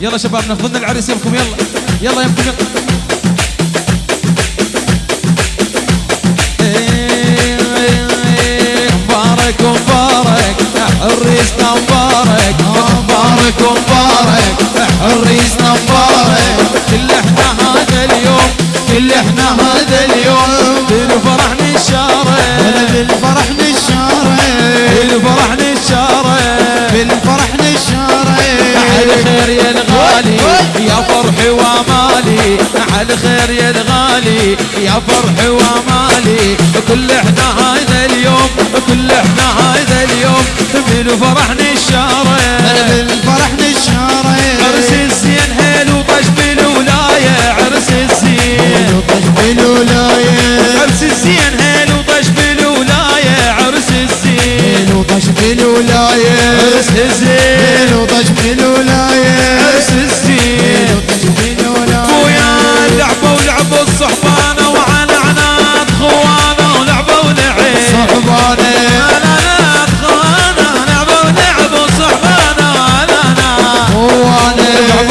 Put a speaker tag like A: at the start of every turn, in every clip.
A: يلا شباب ناخذ لنا العريس يمكم يلا. يلا يمكم يلا. مبارك مبارك عريسنا مبارك. مبارك مبارك عريسنا مبارك. كل إحنا هذا اليوم كل إحنا هذا اليوم. بالفرح نشارك
B: بالفرح نشارك
A: بالفرح نشارك
B: بالفرح نشارك
A: على خير يا الغالي يا فرحي وامالي على خير يا الغالي يا فرحي وامالي كل إحنا هذا اليوم كل إحنا هذا اليوم. بالفرح نشارك
B: بالفرح نشارك
A: عرس الزين هيل وطش بالولاية عرس الزين.
B: وطش بالولاية
A: عرس الزين هيل وطش بالولاية عرس الزين.
B: وطش بالولاية
A: عرس الزين.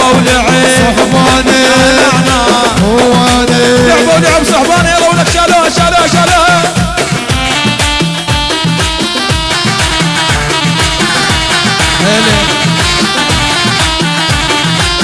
A: خوانة